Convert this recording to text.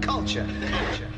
Culture. Culture.